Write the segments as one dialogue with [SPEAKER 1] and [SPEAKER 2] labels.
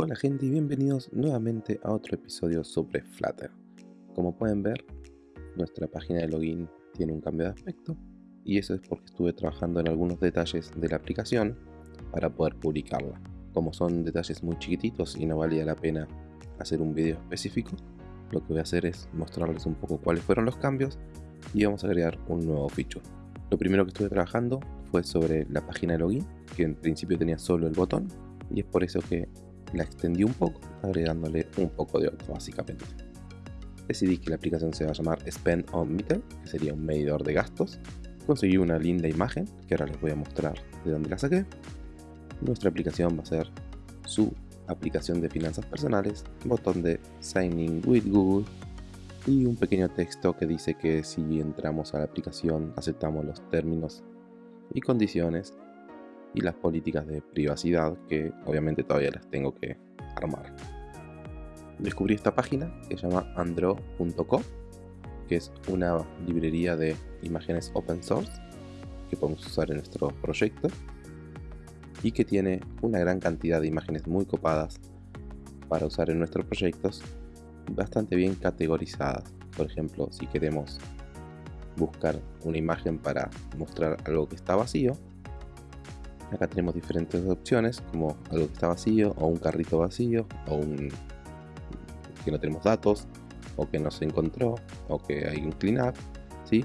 [SPEAKER 1] Hola gente y bienvenidos nuevamente a otro episodio sobre Flutter. Como pueden ver, nuestra página de login tiene un cambio de aspecto y eso es porque estuve trabajando en algunos detalles de la aplicación para poder publicarla. Como son detalles muy chiquititos y no valía la pena hacer un video específico, lo que voy a hacer es mostrarles un poco cuáles fueron los cambios y vamos a agregar un nuevo feature. Lo primero que estuve trabajando fue sobre la página de login, que en principio tenía solo el botón y es por eso que la extendí un poco, agregándole un poco de otro básicamente. Decidí que la aplicación se va a llamar Spend que sería un medidor de gastos. Conseguí una linda imagen, que ahora les voy a mostrar de dónde la saqué. Nuestra aplicación va a ser su aplicación de finanzas personales, botón de Signing with Google y un pequeño texto que dice que si entramos a la aplicación aceptamos los términos y condiciones y las políticas de privacidad que obviamente todavía las tengo que armar. Descubrí esta página que se llama andro.co que es una librería de imágenes open source que podemos usar en nuestro proyecto y que tiene una gran cantidad de imágenes muy copadas para usar en nuestros proyectos bastante bien categorizadas. Por ejemplo, si queremos buscar una imagen para mostrar algo que está vacío, Acá tenemos diferentes opciones como algo que está vacío o un carrito vacío o un que no tenemos datos o que no se encontró o que hay un cleanup. ¿sí?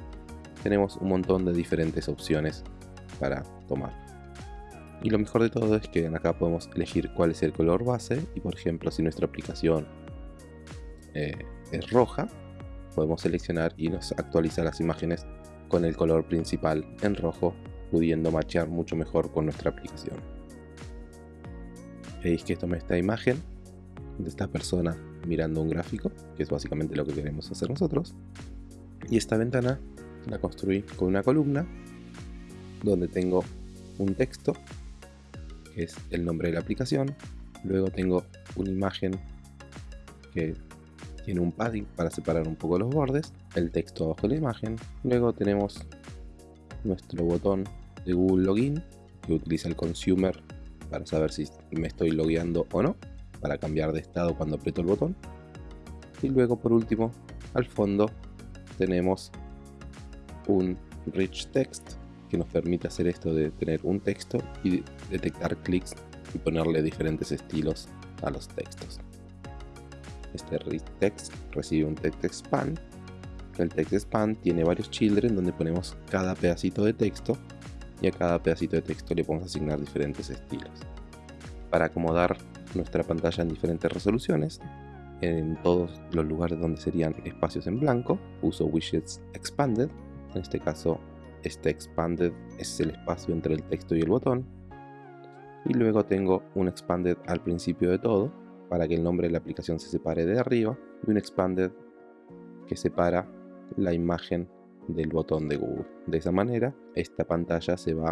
[SPEAKER 1] Tenemos un montón de diferentes opciones para tomar. Y lo mejor de todo es que acá podemos elegir cuál es el color base y por ejemplo si nuestra aplicación eh, es roja podemos seleccionar y nos actualiza las imágenes con el color principal en rojo pudiendo machear mucho mejor con nuestra aplicación. Veis que tomé esta imagen de esta persona mirando un gráfico, que es básicamente lo que queremos hacer nosotros. Y esta ventana la construí con una columna donde tengo un texto, que es el nombre de la aplicación. Luego tengo una imagen que tiene un padding para separar un poco los bordes, el texto abajo de la imagen. Luego tenemos nuestro botón de Google Login que utiliza el consumer para saber si me estoy logueando o no, para cambiar de estado cuando aprieto el botón. Y luego por último, al fondo tenemos un rich text que nos permite hacer esto de tener un texto y detectar clics y ponerle diferentes estilos a los textos. Este rich text recibe un text expand. El text expand tiene varios children donde ponemos cada pedacito de texto y a cada pedacito de texto le podemos asignar diferentes estilos. Para acomodar nuestra pantalla en diferentes resoluciones, en todos los lugares donde serían espacios en blanco, uso widgets expanded. En este caso, este expanded es el espacio entre el texto y el botón. Y luego tengo un expanded al principio de todo, para que el nombre de la aplicación se separe de arriba, y un expanded que separa la imagen del botón de Google. De esa manera, esta pantalla se va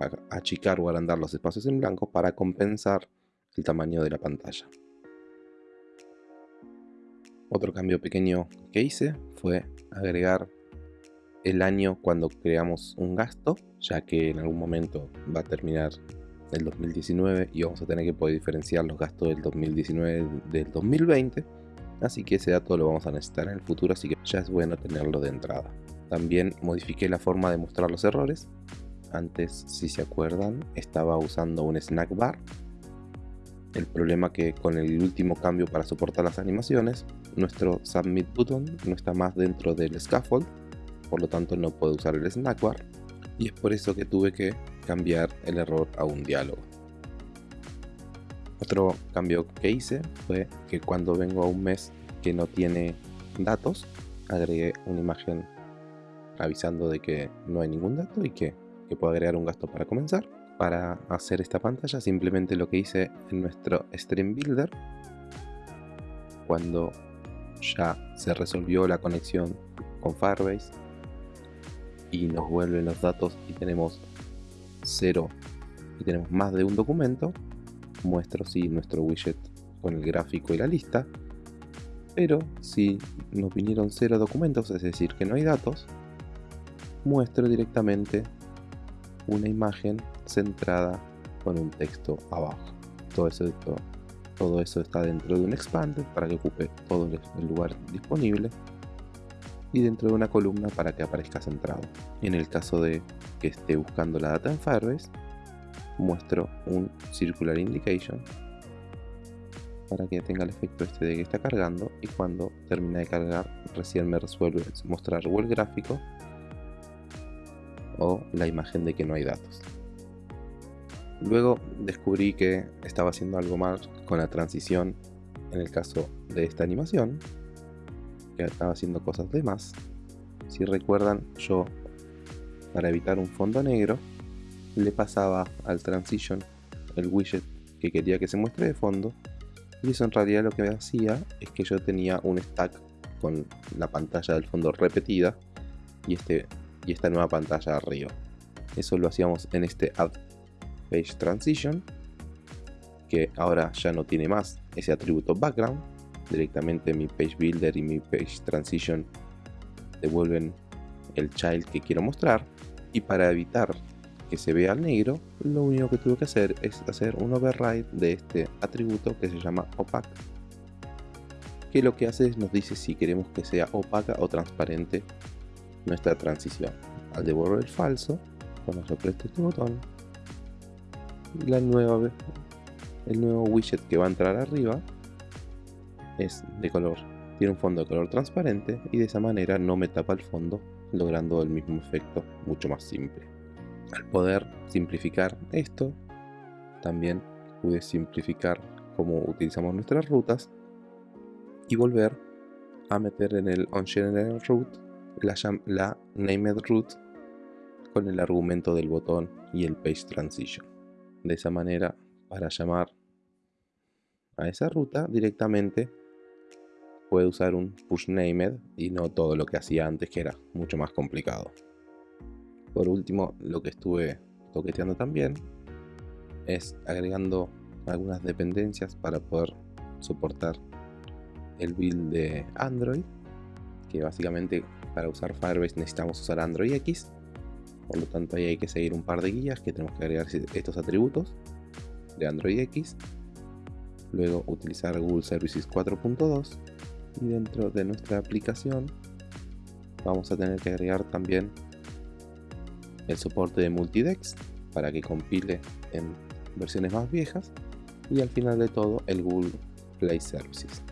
[SPEAKER 1] a achicar o agrandar los espacios en blanco para compensar el tamaño de la pantalla. Otro cambio pequeño que hice fue agregar el año cuando creamos un gasto, ya que en algún momento va a terminar el 2019 y vamos a tener que poder diferenciar los gastos del 2019 del 2020. Así que ese dato lo vamos a necesitar en el futuro, así que ya es bueno tenerlo de entrada. También modifiqué la forma de mostrar los errores. Antes, si se acuerdan, estaba usando un snack bar. El problema que con el último cambio para soportar las animaciones, nuestro submit button no está más dentro del scaffold, por lo tanto no puedo usar el snack bar. Y es por eso que tuve que cambiar el error a un diálogo. Otro cambio que hice fue que cuando vengo a un mes que no tiene datos, agregué una imagen avisando de que no hay ningún dato y que, puedo agregar un gasto para comenzar. Para hacer esta pantalla simplemente lo que hice en nuestro Stream Builder cuando ya se resolvió la conexión con Firebase y nos vuelven los datos y tenemos cero y tenemos más de un documento muestro si nuestro widget con el gráfico y la lista pero si nos vinieron cero documentos es decir que no hay datos muestro directamente una imagen centrada con un texto abajo. Todo eso todo eso está dentro de un expanded para que ocupe todo el lugar disponible y dentro de una columna para que aparezca centrado. En el caso de que esté buscando la data en Firebase, muestro un Circular Indication para que tenga el efecto este de que está cargando y cuando termina de cargar recién me resuelve mostrar o el gráfico o la imagen de que no hay datos. Luego descubrí que estaba haciendo algo mal con la transición en el caso de esta animación que estaba haciendo cosas de más. Si recuerdan, yo para evitar un fondo negro le pasaba al transition el widget que quería que se muestre de fondo y eso en realidad lo que hacía es que yo tenía un stack con la pantalla del fondo repetida y, este, y esta nueva pantalla arriba. Eso lo hacíamos en este add page transition que ahora ya no tiene más ese atributo background directamente mi page builder y mi page transition devuelven el child que quiero mostrar y para evitar que se vea al negro lo único que tuve que hacer es hacer un override de este atributo que se llama opaque que lo que hace es nos dice si queremos que sea opaca o transparente nuestra transición al devolver el falso cuando yo apresto este botón la nueva el nuevo widget que va a entrar arriba es de color, tiene un fondo de color transparente y de esa manera no me tapa el fondo, logrando el mismo efecto mucho más simple. Al poder simplificar esto, también pude simplificar cómo utilizamos nuestras rutas y volver a meter en el onGenerateRoute la, la named route con el argumento del botón y el page transition. De esa manera, para llamar a esa ruta directamente puede usar un push named y no todo lo que hacía antes que era mucho más complicado. Por último, lo que estuve toqueteando también es agregando algunas dependencias para poder soportar el build de Android que básicamente para usar Firebase necesitamos usar Android X. Por lo tanto ahí hay que seguir un par de guías que tenemos que agregar estos atributos de Android X. Luego utilizar Google Services 4.2 y dentro de nuestra aplicación vamos a tener que agregar también el soporte de multidex para que compile en versiones más viejas y al final de todo el Google Play Services.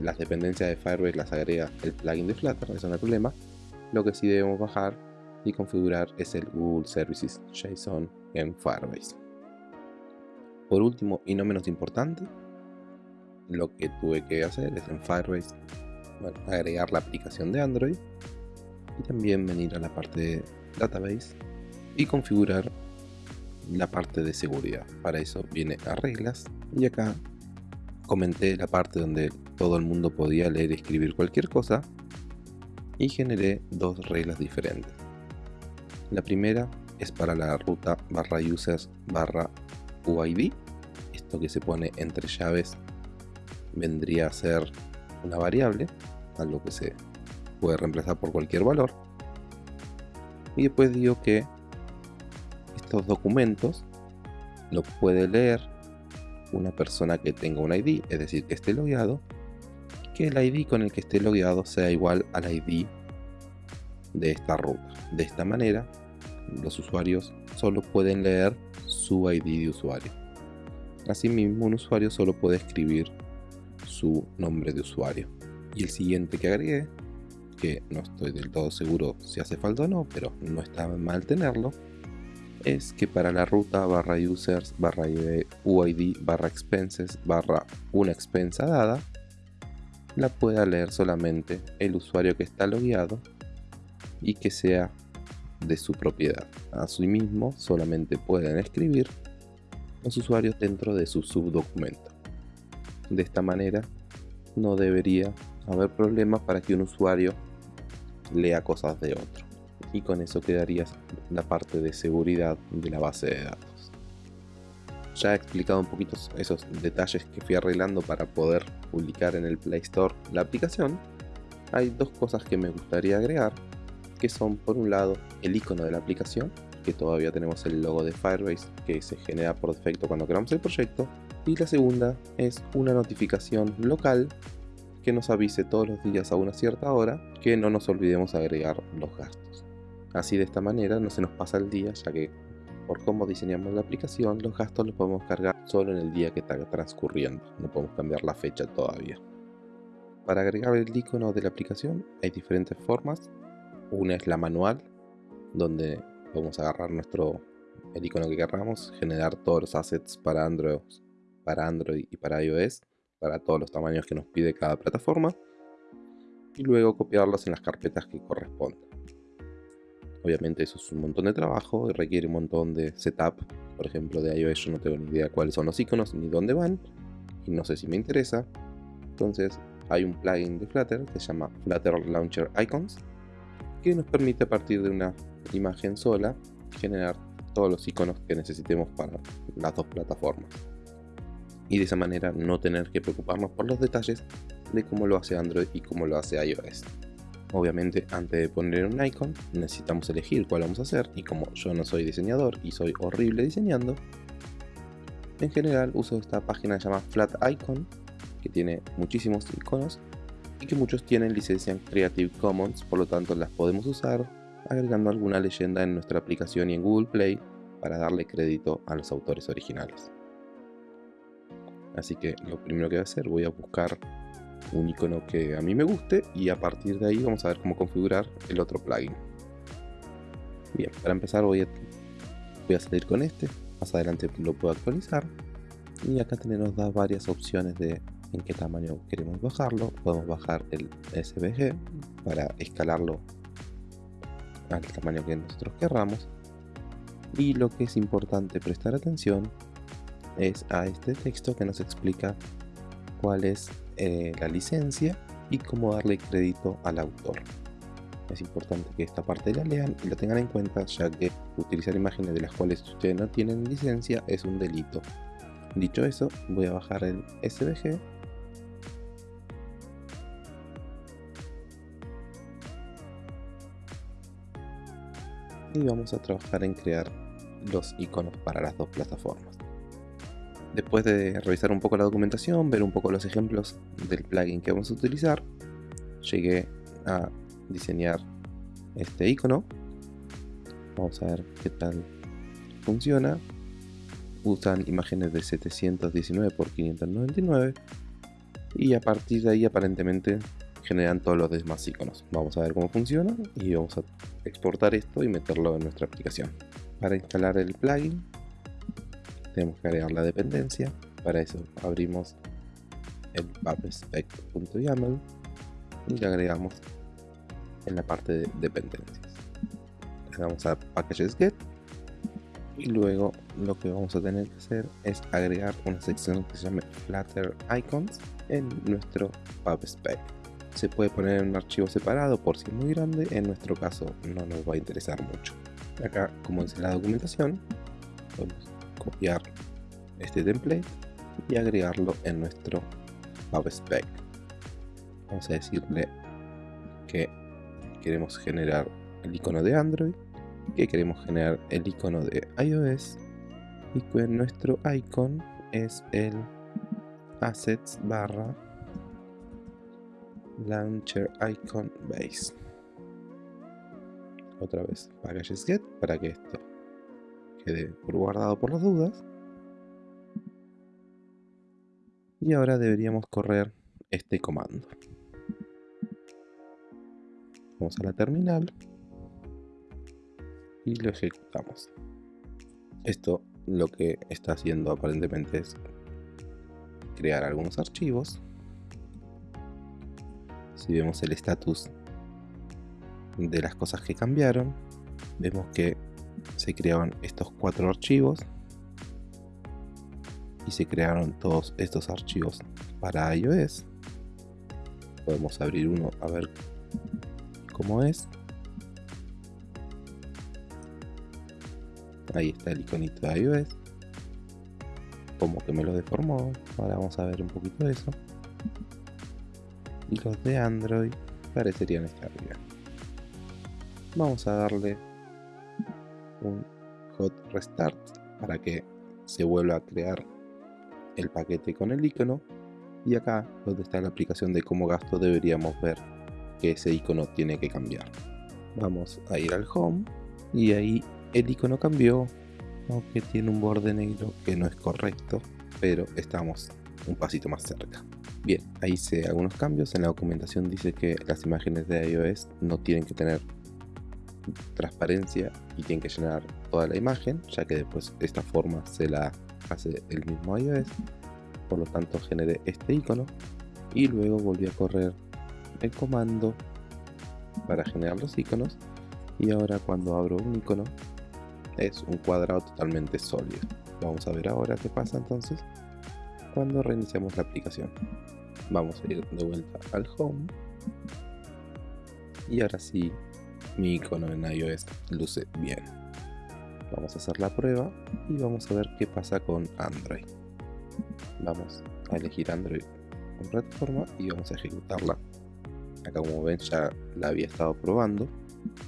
[SPEAKER 1] Las dependencias de Firebase las agrega el plugin de Flutter, eso no hay problema. Lo que sí debemos bajar y configurar es el Google Services JSON en Firebase. Por último y no menos importante, lo que tuve que hacer es en Firebase agregar la aplicación de Android y también venir a la parte de database y configurar la parte de seguridad. Para eso viene a reglas. Y acá comenté la parte donde todo el mundo podía leer y escribir cualquier cosa. Y generé dos reglas diferentes. La primera es para la ruta barra users barra UID esto que se pone entre llaves vendría a ser una variable, algo que se puede reemplazar por cualquier valor. Y después digo que estos documentos lo puede leer una persona que tenga un ID, es decir, que esté logueado, que el ID con el que esté logueado sea igual al ID de esta ruta. De esta manera, los usuarios solo pueden leer su ID de usuario. Asimismo, un usuario solo puede escribir su nombre de usuario. Y el siguiente que agregué, que no estoy del todo seguro si hace falta o no, pero no está mal tenerlo, es que para la ruta barra users barra UID barra expenses barra una expensa dada, la pueda leer solamente el usuario que está logueado y que sea de su propiedad. Asimismo, solamente pueden escribir los usuarios dentro de su subdocumento. De esta manera no debería haber problemas para que un usuario lea cosas de otro. Y con eso quedaría la parte de seguridad de la base de datos. Ya he explicado un poquito esos detalles que fui arreglando para poder publicar en el Play Store la aplicación. Hay dos cosas que me gustaría agregar, que son por un lado el icono de la aplicación, que todavía tenemos el logo de Firebase que se genera por defecto cuando creamos el proyecto, Y la segunda es una notificación local que nos avise todos los días a una cierta hora que no nos olvidemos agregar los gastos. Así de esta manera no se nos pasa el día ya que por cómo diseñamos la aplicación los gastos los podemos cargar solo en el día que está transcurriendo, no podemos cambiar la fecha todavía. Para agregar el icono de la aplicación hay diferentes formas. Una es la manual, donde podemos agarrar nuestro el icono que queramos, generar todos los assets para Android, para Android y para iOS, para todos los tamaños que nos pide cada plataforma, y luego copiarlos en las carpetas que correspondan. Obviamente eso es un montón de trabajo y requiere un montón de setup. Por ejemplo, de iOS yo no tengo ni idea cuáles son los iconos ni dónde van, y no sé si me interesa. Entonces hay un plugin de Flutter que se llama Flutter Launcher Icons, que nos permite a partir de una imagen sola generar todos los iconos que necesitemos para las dos plataformas. Y de esa manera no tener que preocuparnos por los detalles de cómo lo hace Android y cómo lo hace iOS. Obviamente antes de poner un icon necesitamos elegir cuál vamos a hacer y como yo no soy diseñador y soy horrible diseñando, en general uso esta página que se llama Flat Icon que tiene muchísimos iconos y que muchos tienen licencia Creative Commons, por lo tanto las podemos usar agregando alguna leyenda en nuestra aplicación y en Google Play para darle crédito a los autores originales. Así que lo primero que voy a hacer, voy a buscar un icono que a mí me guste y a partir de ahí vamos a ver cómo configurar el otro plugin. Bien, para empezar voy a, voy a salir con este, más adelante lo puedo actualizar y acá tenemos varias opciones de en qué tamaño queremos bajarlo. Podemos bajar el SVG para escalarlo al tamaño que nosotros querramos. Y lo que es importante prestar atención es a este texto que nos explica cuál es eh, la licencia y cómo darle crédito al autor. Es importante que esta parte la lean y la tengan en cuenta ya que utilizar imágenes de las cuales ustedes no tienen licencia es un delito. Dicho eso, voy a bajar el SVG y vamos a trabajar en crear los iconos para las dos plataformas. Después de revisar un poco la documentación, ver un poco los ejemplos del plugin que vamos a utilizar, llegué a diseñar este icono. Vamos a ver qué tal funciona. Usan imágenes de 719 x 599 y a partir de ahí aparentemente generan todos los demás iconos. Vamos a ver cómo funciona y vamos a exportar esto y meterlo en nuestra aplicación. Para instalar el plugin tenemos que agregar la dependencia. Para eso abrimos el pubspec.yaml y le agregamos en la parte de dependencias. Le damos a packages get y luego lo que vamos a tener que hacer es agregar una sección que se llame flutter icons en nuestro pubspec se puede poner en un archivo separado por si es muy grande, en nuestro caso no nos va a interesar mucho. Acá, como dice la documentación, podemos copiar este template y agregarlo en nuestro PubSpec. Vamos a decirle que queremos generar el icono de Android, que queremos generar el icono de iOS y que nuestro icon es el assets barra Launcher Icon Base. Otra vez, packages get para que esto quede guardado por las dudas. Y ahora deberíamos correr este comando. Vamos a la terminal y lo ejecutamos. Esto lo que está haciendo aparentemente es crear algunos archivos si vemos el estatus de las cosas que cambiaron, vemos que se crearon estos cuatro archivos y se crearon todos estos archivos para iOS. Podemos abrir uno a ver cómo es. Ahí está el iconito de iOS. Como que me lo deformó. Ahora vamos a ver un poquito de eso y los de Android parecerían estar bien. Vamos a darle un hot restart para que se vuelva a crear el paquete con el icono y acá donde está la aplicación de cómo gasto deberíamos ver que ese icono tiene que cambiar. Vamos a ir al home y ahí el icono cambió aunque tiene un borde negro que no es correcto pero estamos un pasito más cerca. Bien, ahí hice algunos cambios. En la documentación dice que las imágenes de iOS no tienen que tener transparencia y tienen que llenar toda la imagen, ya que después de esta forma se la hace el mismo iOS. Por lo tanto, generé este icono y luego volví a correr el comando para generar los iconos. Y ahora, cuando abro un icono, es un cuadrado totalmente sólido. Vamos a ver ahora qué pasa entonces cuando reiniciamos la aplicación. Vamos a ir de vuelta al home. Y ahora sí, mi icono en iOS luce bien. Vamos a hacer la prueba y vamos a ver qué pasa con Android. Vamos a elegir Android con plataforma y vamos a ejecutarla. Acá como ven ya la había estado probando.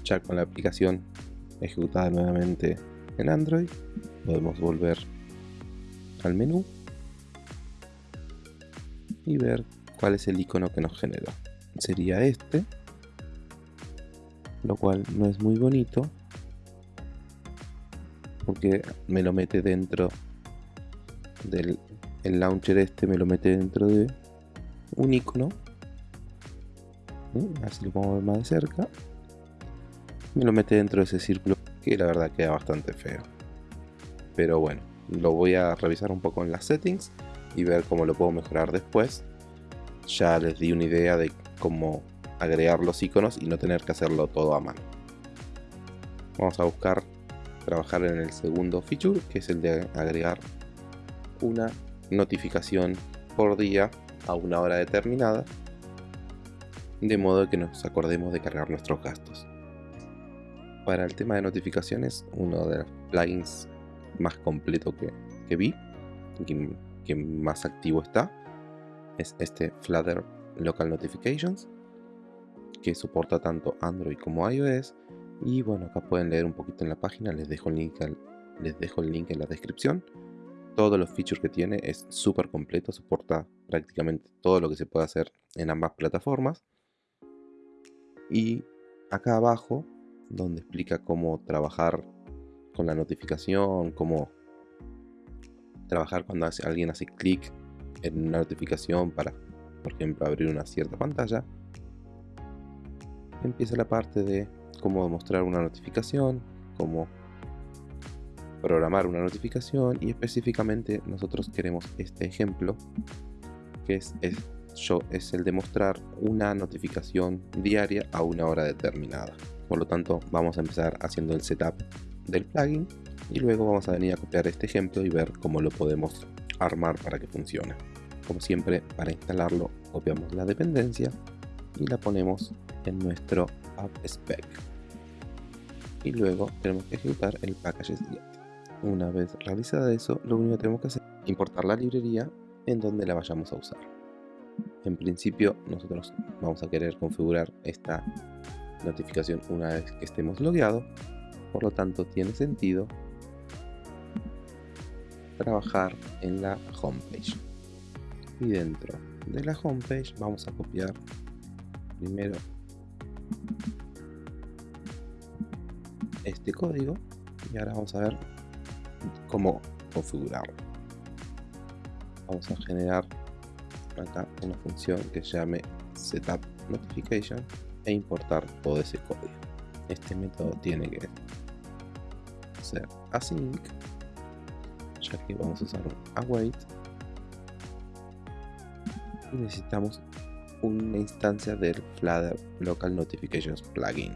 [SPEAKER 1] Ya con la aplicación ejecutada nuevamente en Android podemos volver al menú y ver cuál es el icono que nos generó. Sería este, lo cual no es muy bonito porque me lo mete dentro del el launcher este me lo mete dentro de un icono así lo podemos ver más de cerca me lo mete dentro de ese círculo que la verdad queda bastante feo pero bueno lo voy a revisar un poco en las settings y ver cómo lo puedo mejorar después. Ya les di una idea de cómo agregar los iconos y no tener que hacerlo todo a mano. Vamos a buscar trabajar en el segundo feature, que es el de agregar una notificación por día a una hora determinada, de modo que nos acordemos de cargar nuestros gastos. Para el tema de notificaciones, uno de los plugins más completo que, que vi, que más activo está es este Flutter Local Notifications que soporta tanto Android como iOS. Y bueno acá pueden leer un poquito en la página les dejo el link, les dejo el link en la descripción. Todos los features que tiene es súper completo soporta prácticamente todo lo que se puede hacer en ambas plataformas. Y acá abajo donde explica cómo trabajar con la notificación, cómo trabajar cuando alguien hace clic en una notificación para, por ejemplo, abrir una cierta pantalla. Empieza la parte de cómo mostrar una notificación, cómo programar una notificación y específicamente nosotros queremos este ejemplo que es, yo, es el de mostrar una notificación diaria a una hora determinada. Por lo tanto, vamos a empezar haciendo el setup del plugin y luego vamos a venir a copiar este ejemplo y ver cómo lo podemos armar para que funcione. Como siempre, para instalarlo copiamos la dependencia y la ponemos en nuestro app spec. Y luego tenemos que ejecutar el package.get. Una vez realizada eso, lo único que tenemos que hacer es importar la librería en donde la vayamos a usar. En principio, nosotros vamos a querer configurar esta notificación una vez que estemos logueados, por lo tanto tiene sentido trabajar en la homepage y dentro de la homepage vamos a copiar primero. Este código y ahora vamos a ver cómo configurarlo. Vamos a generar acá una función que se llame setup notification e importar todo ese código. Este método tiene que ser async aquí vamos a usar un await. Y necesitamos una instancia del Flutter Local Notifications plugin.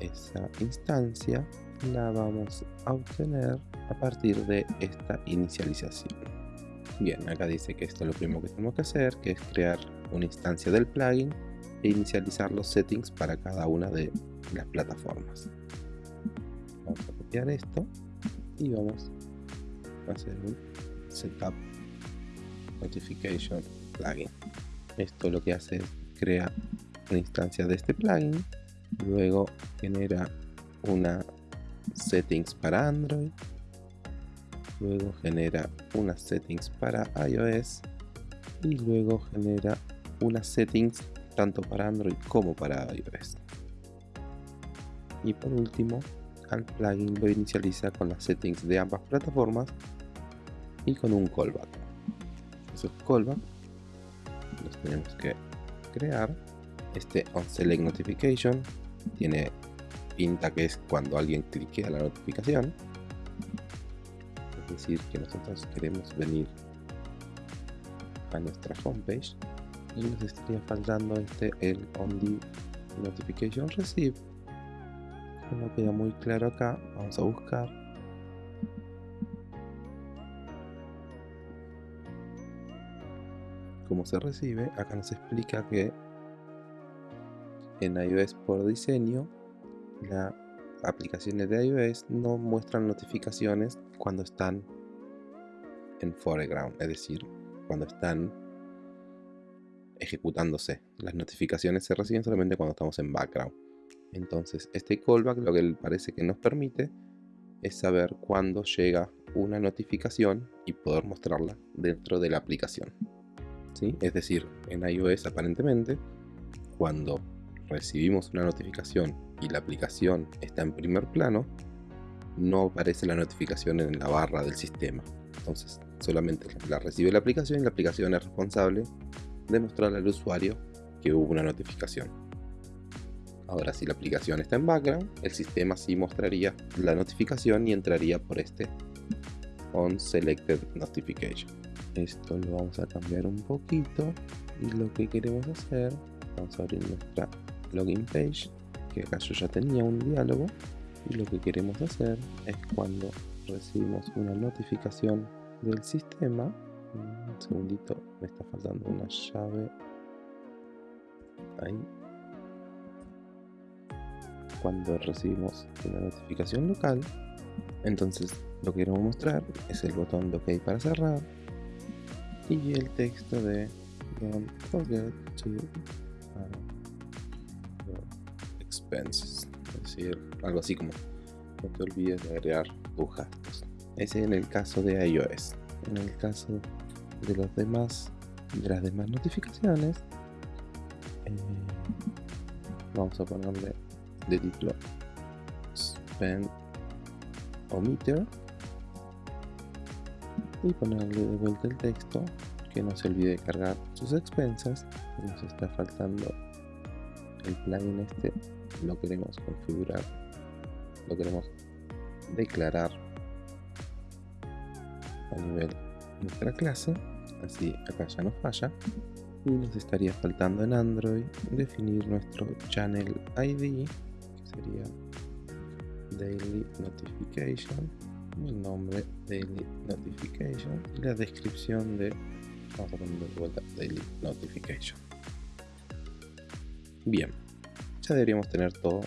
[SPEAKER 1] Esa instancia la vamos a obtener a partir de esta inicialización. Bien acá dice que esto es lo primero que tenemos que hacer que es crear una instancia del plugin e inicializar los settings para cada una de las plataformas. Vamos a copiar esto y vamos hacer un setup notification plugin esto lo que hace es crea una instancia de este plugin luego genera una settings para android luego genera unas settings para iOS y luego genera unas settings tanto para Android como para iOS. Y por último, al plugin lo inicializa con las settings de ambas plataformas y con un callback. Esos callback los tenemos que crear. Este onSelect notification tiene pinta que es cuando alguien cliquea la notificación. Es decir, que nosotros queremos venir a nuestra homepage y nos estaría faltando este el only notification receive no queda muy claro acá vamos a buscar cómo se recibe acá nos explica que en iOS por diseño las aplicaciones de iOS no muestran notificaciones cuando están en foreground es decir cuando están ejecutándose. Las notificaciones se reciben solamente cuando estamos en background. Entonces, este callback lo que parece que nos permite es saber cuándo llega una notificación y poder mostrarla dentro de la aplicación. ¿Sí? Es decir, en iOS aparentemente, cuando recibimos una notificación y la aplicación está en primer plano, no aparece la notificación en la barra del sistema. Entonces, solamente la recibe la aplicación y la aplicación es responsable de mostrarle al usuario que hubo una notificación. Ahora, si la aplicación está en background, el sistema sí mostraría la notificación y entraría por este on selected notification. Esto lo vamos a cambiar un poquito y lo que queremos hacer, vamos a abrir nuestra login page, que acá yo ya tenía un diálogo y lo que queremos hacer es cuando recibimos una notificación del sistema un segundito me está faltando una llave ahí. Cuando recibimos una notificación local entonces lo que queremos mostrar es el botón de ok para cerrar y el texto de don't forget to expenses es decir algo así como no te olvides de agregar tus ese en el caso de iOS. En el caso de los demás, de las demás notificaciones, eh, vamos a ponerle de título spend omitter y ponerle de vuelta el texto que no se olvide de cargar sus expensas nos está faltando el plugin este. Lo queremos configurar lo queremos declarar a nivel de nuestra clase así acá ya nos falla y nos estaría faltando en Android definir nuestro channel ID que sería daily notification el nombre daily notification y la descripción de vamos a ponerlo de vuelta daily notification bien ya deberíamos tener todo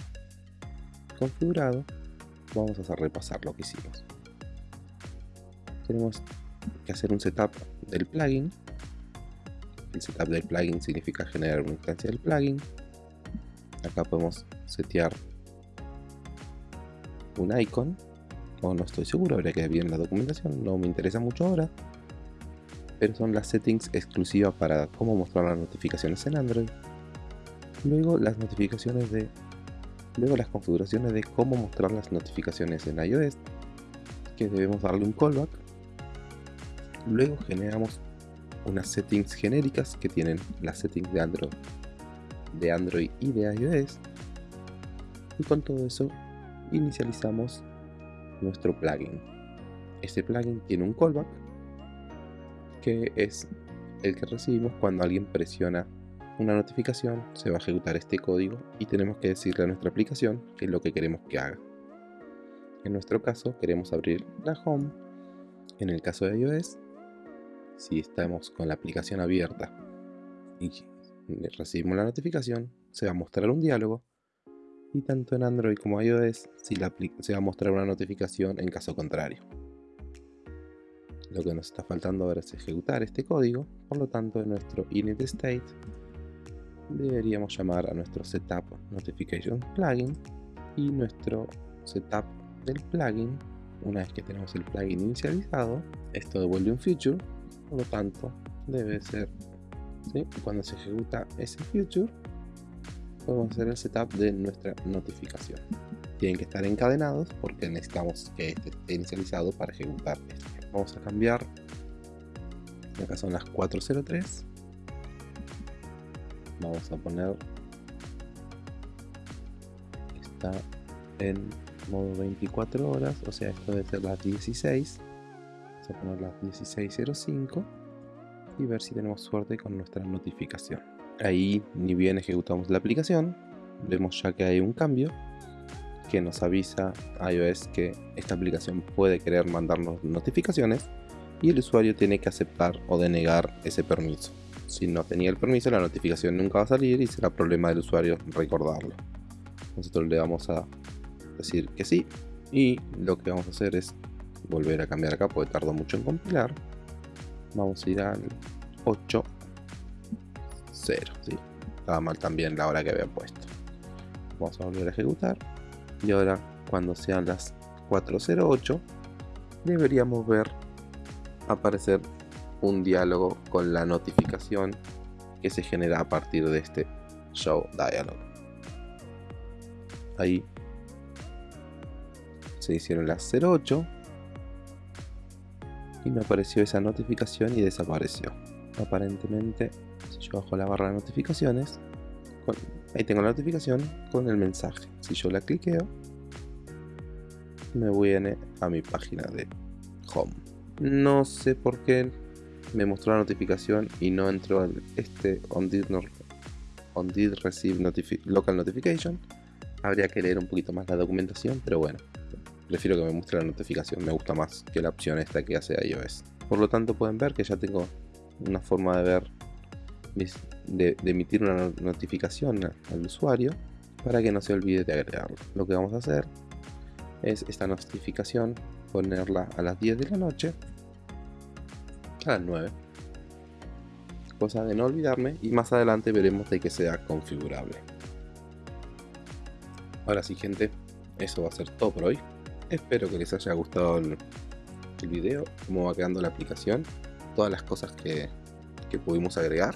[SPEAKER 1] configurado vamos a repasar lo que hicimos tenemos que hacer un setup del plugin. El setup del plugin significa generar una instancia del plugin. Acá podemos setear un icon. O no estoy seguro, habría que ver bien la documentación. No me interesa mucho ahora. Pero son las settings exclusivas para cómo mostrar las notificaciones en Android. Luego las notificaciones de. Luego las configuraciones de cómo mostrar las notificaciones en iOS. Que debemos darle un callback Luego generamos unas settings genéricas que tienen las settings de Android, de Android y de iOS. Y con todo eso inicializamos nuestro plugin. Este plugin tiene un callback que es el que recibimos cuando alguien presiona una notificación, se va a ejecutar este código y tenemos que decirle a nuestra aplicación qué es lo que queremos que haga. En nuestro caso queremos abrir la home. En el caso de iOS si estamos con la aplicación abierta y recibimos la notificación, se va a mostrar un diálogo y tanto en Android como iOS si se va a mostrar una notificación en caso contrario. Lo que nos está faltando ahora es ejecutar este código, por lo tanto en nuestro init state deberíamos llamar a nuestro setup notification plugin y nuestro setup del plugin una vez que tenemos el plugin inicializado, esto devuelve un feature, por lo tanto debe ser, ¿sí? cuando se ejecuta ese feature, podemos hacer el setup de nuestra notificación. Tienen que estar encadenados porque necesitamos que este esté inicializado para ejecutar esto. Vamos a cambiar, acá son las 403, vamos a poner está en modo 24 horas, o sea, esto debe ser las 16. Vamos a poner las 16.05 y ver si tenemos suerte con nuestra notificación. Ahí, ni bien ejecutamos la aplicación, vemos ya que hay un cambio que nos avisa iOS que esta aplicación puede querer mandarnos notificaciones y el usuario tiene que aceptar o denegar ese permiso. Si no tenía el permiso, la notificación nunca va a salir y será problema del usuario recordarlo. Nosotros le vamos a decir que sí. Y lo que vamos a hacer es volver a cambiar acá porque tardó mucho en compilar. Vamos a ir al 8 0, ¿sí? Estaba mal también la hora que había puesto. Vamos a volver a ejecutar. Y ahora cuando sean las 408 deberíamos ver aparecer un diálogo con la notificación que se genera a partir de este show dialog. Ahí se hicieron las 08 y me apareció esa notificación y desapareció. Aparentemente, si yo bajo la barra de notificaciones, ahí tengo la notificación con el mensaje. Si yo la cliqueo, me viene a mi página de home. No sé por qué me mostró la notificación y no entró este on did, on did receive local notification. Habría que leer un poquito más la documentación, pero bueno, prefiero que me muestre la notificación, me gusta más que la opción esta que hace iOS. Por lo tanto pueden ver que ya tengo una forma de ver, de, emitir una notificación al usuario para que no se olvide de agregarlo. Lo que vamos a hacer es esta notificación ponerla a las 10 de la noche, a las 9. Cosa de no olvidarme y más adelante veremos de que sea configurable. Ahora sí gente, eso va a ser todo por hoy. Espero que les haya gustado el, video, cómo va quedando la aplicación, todas las cosas que, que pudimos agregar.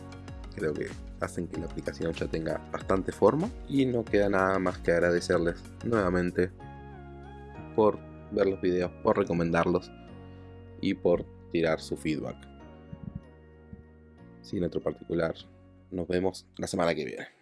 [SPEAKER 1] Creo que hacen que la aplicación ya tenga bastante forma y no queda nada más que agradecerles nuevamente por ver los videos, por recomendarlos y por tirar su feedback. Sin otro particular, nos vemos la semana que viene.